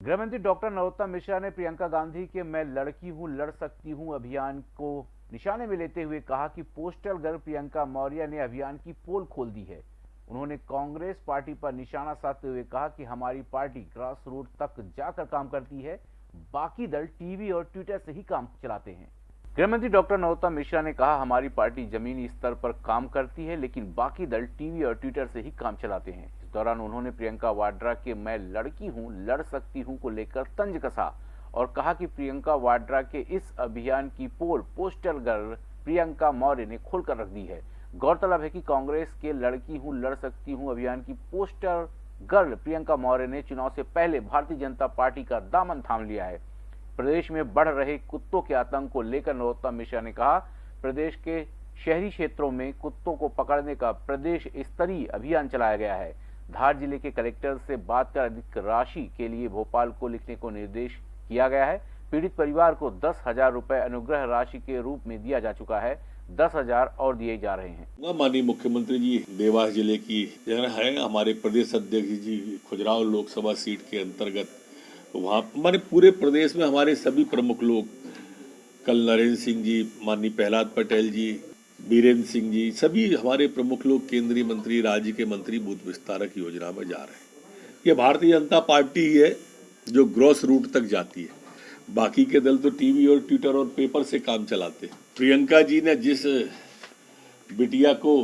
गृहमंत्री डॉक्टर नरोत्तम मिश्रा ने प्रियंका गांधी के मैं लड़की हूँ, लड़ सकती हूँ अभियान को निशाने में लेते हुए कहा कि पोस्टल गर्ल प्रियंका मौर्य ने अभियान की पोल खोल दी है। उन्होंने कांग्रेस पार्टी पर निशाना साधते हुए कहा कि हमारी पार्टी ग्रास रूट तक जाकर काम करती है, बाकी दल टीवी और ट्विटर से ही काम चलाते हैं। गृहमंत्री डॉक्टर नरोत्तम मिश्रा ने कहा, हमारी पार्टी जमीनी स्तर पर काम करती है, लेकिन बाकी दल टीवी और ट्विटर से ही काम चलाते हैं। इस दौरान उन्होंने प्रियंका वाड्रा के मैं लड़की हूँ, लड़ सकती हूँ को लेकर तंज कसा और कहा कि प्रियंका वाड्रा के इस अभियान की पोल पोस्टर गर्ल प्रियंका मौर्य ने खोलकर रख दी है। गौरतलब है कि कांग्रेस के लड़की हूँ, लड़ सकती हूँ अभियान की पोस्टर गर्ल प्रियंका मौर्य ने चुनाव से पहले भारतीय जनता पार्टी का दामन थाम लिया है। प्रदेश में बढ़ रहे कुत्तों के आतंक को लेकर नरोत्तम मिश्रा ने कहा, प्रदेश के शहरी क्षेत्रों में कुत्तों को पकड़ने का प्रदेश स्तरीय अभियान चलाया गया है। धार ज़िले के कलेक्टर से बात कर अधिक राशि के लिए भोपाल को लिखने को निर्देश किया गया है। पीड़ित परिवार को दस हज़ार रूपए अनुग्रह राशि के रूप में दिया जा चुका है। दस हज़ार और दिए जा रहे हैं। माननीय मुख्यमंत्री जी, देवास ज़िले की जगह है। हमारे प्रदेश अध्यक्ष जी खुजराव लोकसभा सीट के अंतर्गत वहाँ, हमारे पूरे प्रदेश में हमारे सभी प्रमुख लोग, कल नरेंद्र सिंह जी, माननीय प्रहलाद पटेल जी, बीरेन्द्र सिंह जी, सभी हमारे प्रमुख लोग, केंद्रीय मंत्री, राज्य के मंत्री बूथ विस्तारक योजना में जा रहे हैं। ये भारतीय जनता पार्टी ही है जो ग्रॉस रूट तक जाती है। बाकी के दल तो टीवी और ट्विटर और पेपर से काम चलाते हैं। प्रियंका जी ने जिस बिटिया को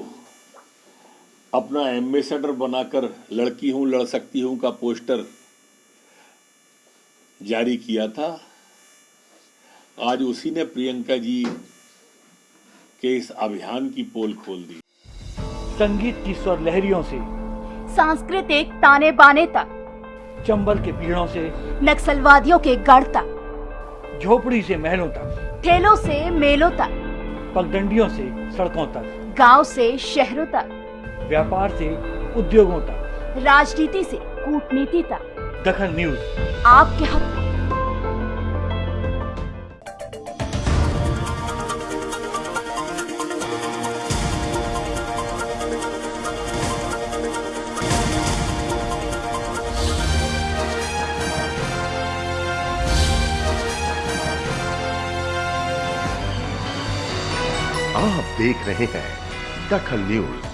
अपना एम्बेसडर बनाकर, लड़की हूँ, लड़ सकती हूँ का पोस्टर जारी किया था। आज उसी ने प्रियंका जी के इस अभियान की पोल खोल दी। संगीत की स्वर लहरियों से सांस्कृतिक ताने बाने तक चंबल के पीड़ों से नक्सलवादियों के गढ़ तक झोपड़ी से महलों तक ठेलों से मेलों तक पगडंडियों से सड़कों तक गाँव से शहरों तक व्यापार से उद्योगों तक राजनीति से कूटनीति तक। दखन न्यूज़। आपके हक आप देख रहे हैं दखल न्यूज़।